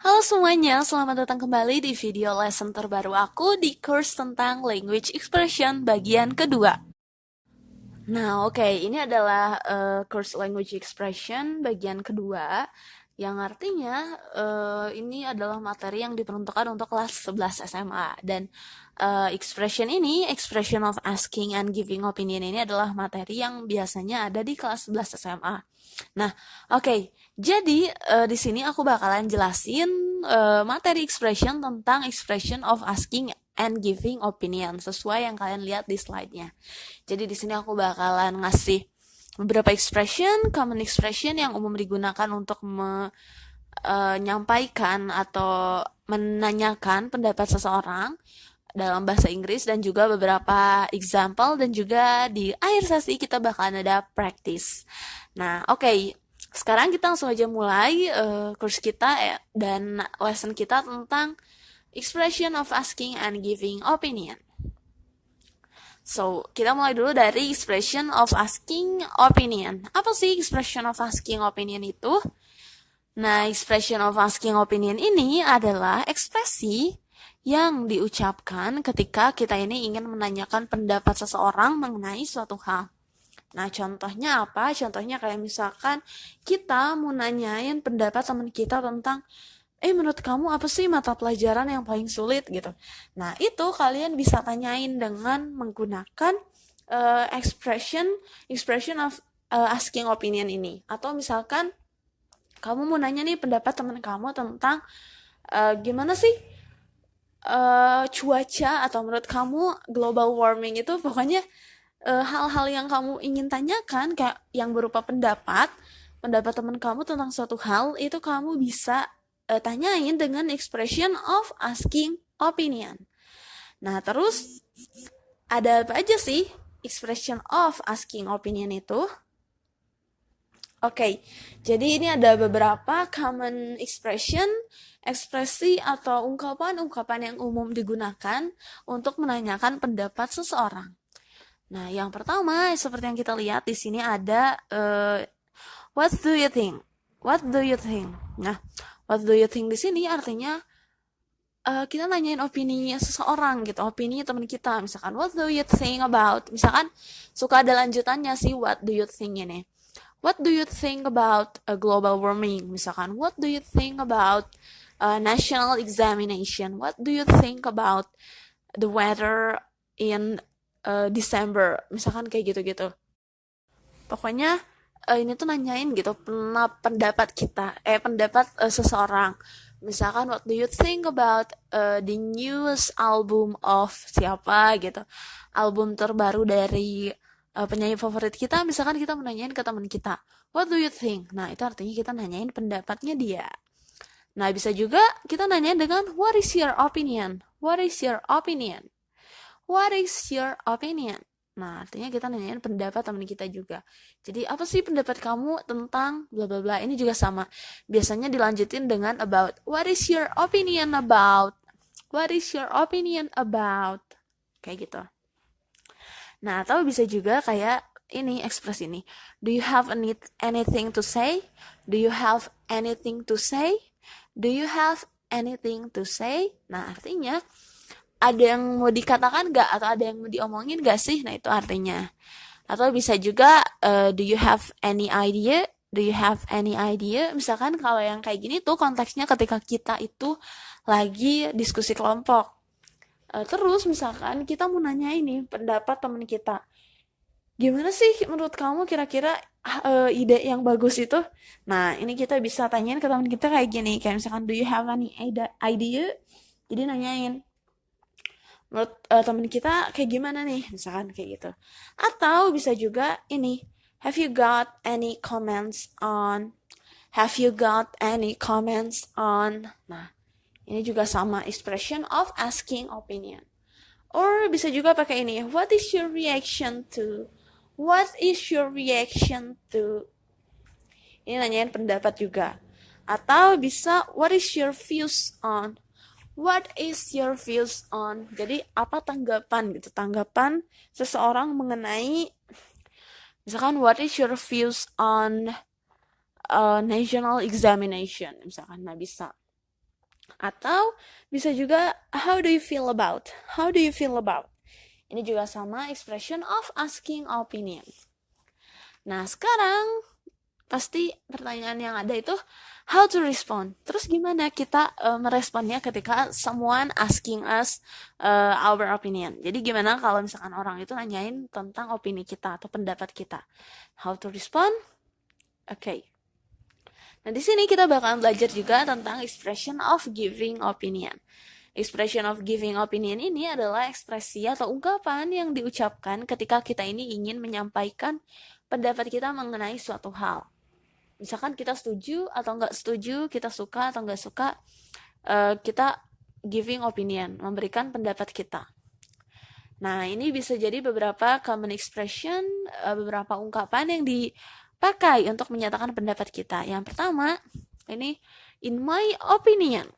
Halo semuanya, selamat datang kembali di video lesson terbaru aku di course tentang language expression bagian kedua. Nah, oke, okay, ini adalah uh, course language expression bagian kedua yang artinya uh, ini adalah materi yang diperuntukkan untuk kelas 11 SMA dan uh, expression ini expression of asking and giving opinion ini adalah materi yang biasanya ada di kelas 11 SMA. Nah, oke. Okay, jadi uh, di sini aku bakalan jelasin uh, materi expression tentang expression of asking and giving opinion sesuai yang kalian lihat di slide-nya. Jadi di sini aku bakalan ngasih beberapa expression, common expression yang umum digunakan untuk menyampaikan e, uh, atau menanyakan pendapat seseorang dalam bahasa Inggris dan juga beberapa example dan juga di akhir sesi kita bakalan ada practice. Nah, oke. Okay. Sekarang kita langsung aja mulai uh, kurs kita ya, dan lesson kita tentang expression of asking and giving opinion. So, kita mulai dulu dari expression of asking opinion. Apa sih expression of asking opinion itu? Nah, expression of asking opinion ini adalah ekspresi yang diucapkan ketika kita ini ingin menanyakan pendapat seseorang mengenai suatu hal. Nah, contohnya apa? Contohnya kayak misalkan kita mau nanyain pendapat teman kita tentang eh menurut kamu apa sih mata pelajaran yang paling sulit? Gitu. Nah itu kalian bisa tanyain dengan menggunakan uh, expression expression of uh, asking opinion ini. Atau misalkan kamu mau nanya nih pendapat teman kamu tentang uh, gimana sih uh, cuaca atau menurut kamu global warming itu? Pokoknya hal-hal uh, yang kamu ingin tanyakan kayak yang berupa pendapat pendapat teman kamu tentang suatu hal itu kamu bisa uh, tanyain dengan expression of asking opinion. Nah, terus ada apa aja sih expression of asking opinion itu? Oke, okay, jadi ini ada beberapa common expression, ekspresi atau ungkapan-ungkapan yang umum digunakan untuk menanyakan pendapat seseorang. Nah, yang pertama seperti yang kita lihat di sini ada uh, what do you think? What do you think? Nah, what do you think di sini artinya uh, kita nanyain opini seseorang gitu, opini teman kita. Misalkan what do you think about? Misalkan suka ada lanjutannya sih what do you think ini. What do you think about a global warming? Misalkan what do you think about a national examination? What do you think about the weather in uh, December? Misalkan kayak gitu-gitu. Pokoknya uh, ini tuh nanyain gitu pendapat kita eh pendapat uh, seseorang. Misalkan what do you think about uh, the newest album of siapa? gitu. Album terbaru dari uh, penyanyi favorit kita misalkan kita menanyain ke teman kita what do you think? Nah itu artinya kita nanyain pendapatnya dia. Nah bisa juga kita nanyain dengan what is your opinion? What is your opinion? What is your opinion Nah, artinya kita nanyain pendapat teman kita juga. Jadi, apa sih pendapat kamu tentang bla bla bla? Ini juga sama. Biasanya dilanjutin dengan about. What is your opinion about? What is your opinion about? Kayak gitu. Nah, atau bisa juga kayak ini ekspresi ini. Do you have any, anything to say? Do you have anything to say? Do you have anything to say? Nah, artinya ada yang mau dikatakan gak atau ada yang mau diomongin gak sih? Nah itu artinya. Atau bisa juga uh, do you have any idea? Do you have any idea? Misalkan kalau yang kayak gini tuh konteksnya ketika kita itu lagi diskusi kelompok. Uh, terus misalkan kita mau nanya ini pendapat teman kita. Gimana sih menurut kamu kira-kira uh, ide yang bagus itu? Nah ini kita bisa tanyain ke teman kita kayak gini. Kayak misalkan do you have any idea? Jadi nanyain menurut uh, temen kita kayak gimana nih misalkan kayak gitu. Atau bisa juga ini have you got any comments on have you got any comments on nah ini juga sama expression of asking opinion. Or bisa juga pakai ini what is your reaction to what is your reaction to ini nanyain pendapat juga. Atau bisa what is your views on What is your views on? Jadi apa tanggapan gitu? Tanggapan seseorang mengenai misalkan what is your views on uh, national examination misalkan nah bisa Atau bisa juga how do you feel about? How do you feel about? Ini juga sama expression of asking opinion. Nah, sekarang pasti pertanyaan yang ada itu how to respond. Terus gimana kita uh, meresponnya ketika someone asking us uh, our opinion. Jadi gimana kalau misalkan orang itu nanyain tentang opini kita atau pendapat kita. How to respond? Oke. Okay. Nah, di sini kita bakalan belajar juga tentang expression of giving opinion. Expression of giving opinion ini adalah ekspresi atau ungkapan yang diucapkan ketika kita ini ingin menyampaikan pendapat kita mengenai suatu hal. Misalkan kita setuju atau nggak setuju, kita suka atau nggak suka, uh, kita giving opinion, memberikan pendapat kita. Nah, ini bisa jadi beberapa common expression, uh, beberapa ungkapan yang di pakai untuk menyatakan pendapat kita. Yang pertama, ini in my opinion.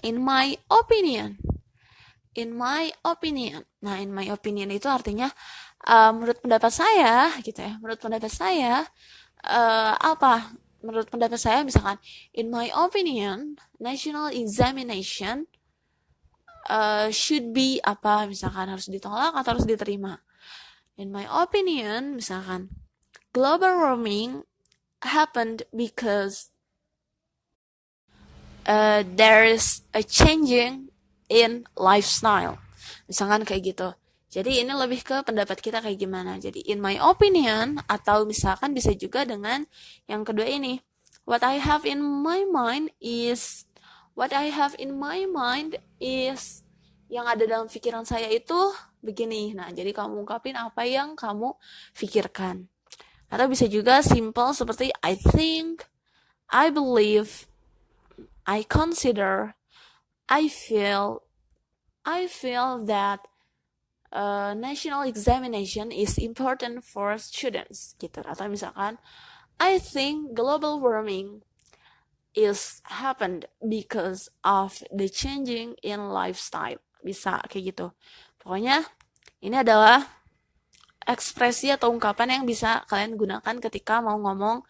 In my opinion. In my opinion. Nah, in my opinion itu artinya uh, menurut pendapat saya gitu ya. Menurut pendapat saya uh, apa? Menurut pendapat saya misalkan in my opinion, national examination uh, should be apa misalkan harus ditolak atau harus diterima. In my opinion, misalkan global warming happened because uh, there is a changing in lifestyle. Misalkan kayak gitu. Jadi ini lebih ke pendapat kita kayak gimana. Jadi in my opinion atau misalkan bisa juga dengan yang kedua ini. What I have in my mind is what I have in my mind is yang ada dalam pikiran saya itu begini. Nah, jadi kamu ungkapin apa yang kamu pikirkan. Atau bisa juga simple seperti I think, I believe, I consider, I feel, I feel that uh, national examination is important for students gitu. Atau misalkan I think global warming is happened because of the changing in lifestyle. Bisa kayak gitu. Pokoknya ini adalah ekspresi atau ungkapan yang bisa kalian gunakan ketika mau ngomong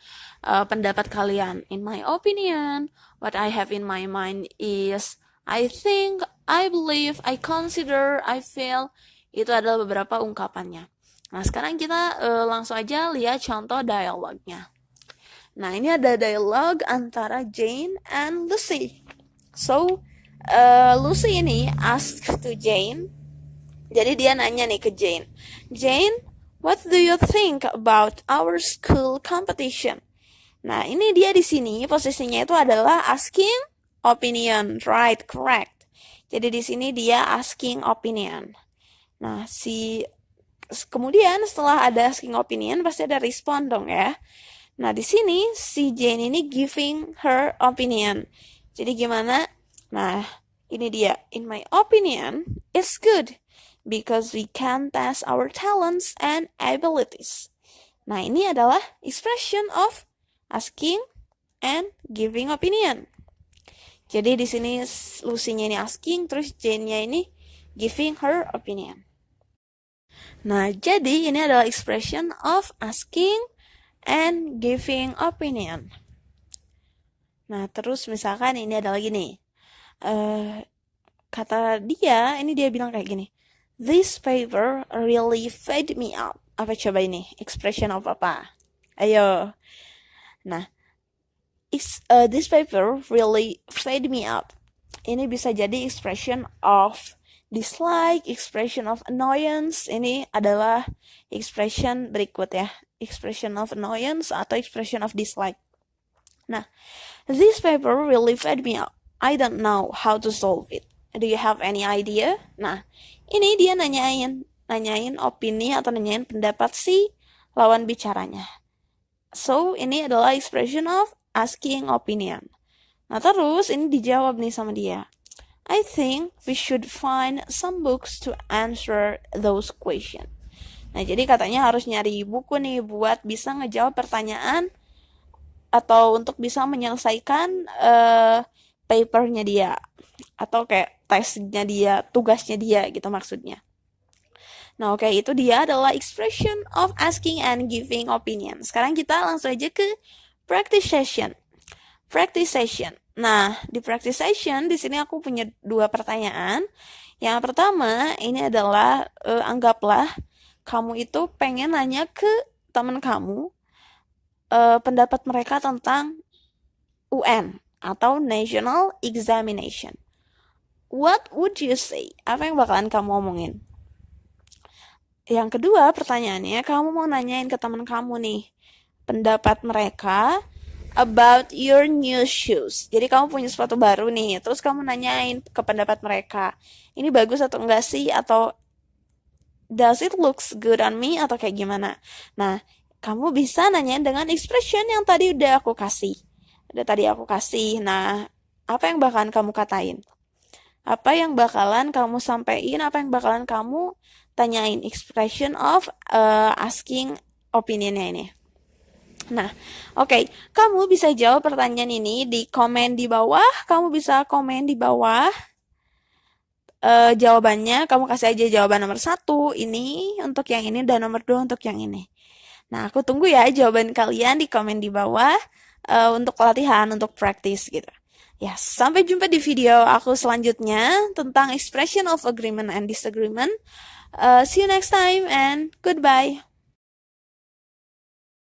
uh, pendapat kalian. In my opinion, what I have in my mind is I think, I believe, I consider, I feel. Itu adalah beberapa ungkapannya. Nah, sekarang kita uh, langsung aja lihat contoh dialognya. Nah, ini ada dialog antara Jane and Lucy. So, uh, Lucy ini ask to Jane. Jadi dia nanya nih ke Jane. Jane, What do you think about our school competition? Nah, ini dia di sini posisinya itu adalah asking opinion, right? Correct. Jadi di sini dia asking opinion. Nah, si kemudian setelah ada asking opinion pasti ada respond dong ya. Nah, di sini si Jane ini giving her opinion. Jadi gimana? Nah, ini dia. In my opinion, it's good because we can test our talents and abilities. Nah, ini adalah expression of asking and giving opinion. Jadi di sini Lucy-nya ini asking, terus Jane-nya ini giving her opinion. Nah, jadi ini adalah expression of asking and giving opinion. Nah, terus misalkan ini adalah gini. Uh, kata dia, ini dia bilang kayak gini. This paper really fed me up. Apa coba ini? Expression of apa? Ayo. Nah, is, uh, this paper really fed me up. Ini bisa jadi expression of dislike, expression of annoyance. Ini adalah expression berikut ya. Expression of annoyance atau expression of dislike. Nah, this paper really fed me up. I don't know how to solve it. Do you have any idea? Nah, ini dia nanyain, nanyain opini atau nanyain pendapat si lawan bicaranya. So, ini adalah expression of asking opinion. Nah, terus ini dijawab nih sama dia. I think we should find some books to answer those questions. Nah, jadi katanya harus nyari buku nih buat bisa ngejawab pertanyaan atau untuk bisa menyelesaikan uh, papernya dia atau kayak tesnya dia, tugasnya dia gitu maksudnya. Nah, oke, okay, itu dia adalah expression of asking and giving opinion. Sekarang kita langsung aja ke practice session. Practice session. Nah, di practice session di sini aku punya dua pertanyaan. Yang pertama, ini adalah uh, anggaplah kamu itu pengen nanya ke teman kamu uh, pendapat mereka tentang UN atau National Examination. What would you say? Apa yang bakalan kamu omongin? Yang kedua pertanyaannya, kamu mau nanyain ke teman kamu nih, pendapat mereka about your new shoes. Jadi kamu punya sepatu baru nih, terus kamu nanyain ke pendapat mereka, ini bagus atau enggak sih? Atau does it looks good on me? Atau kayak gimana? Nah, kamu bisa nanyain dengan expression yang tadi udah aku kasih. Udah tadi aku kasih. Nah, apa yang bakalan kamu katain? Apa yang bakalan kamu sampaikan? Apa yang bakalan kamu tanyain? Expression of uh, asking opinionnya ini. Nah, oke, okay. kamu bisa jawab pertanyaan ini di komen di bawah. Kamu bisa komen di bawah uh, jawabannya. Kamu kasih aja jawaban nomor satu ini untuk yang ini dan nomor dua untuk yang ini. Nah, aku tunggu ya jawaban kalian di komen di bawah uh, untuk latihan, untuk praktis gitu. Ya, sampai jumpa di video aku selanjutnya tentang expression of agreement and disagreement. Uh, see you next time and goodbye.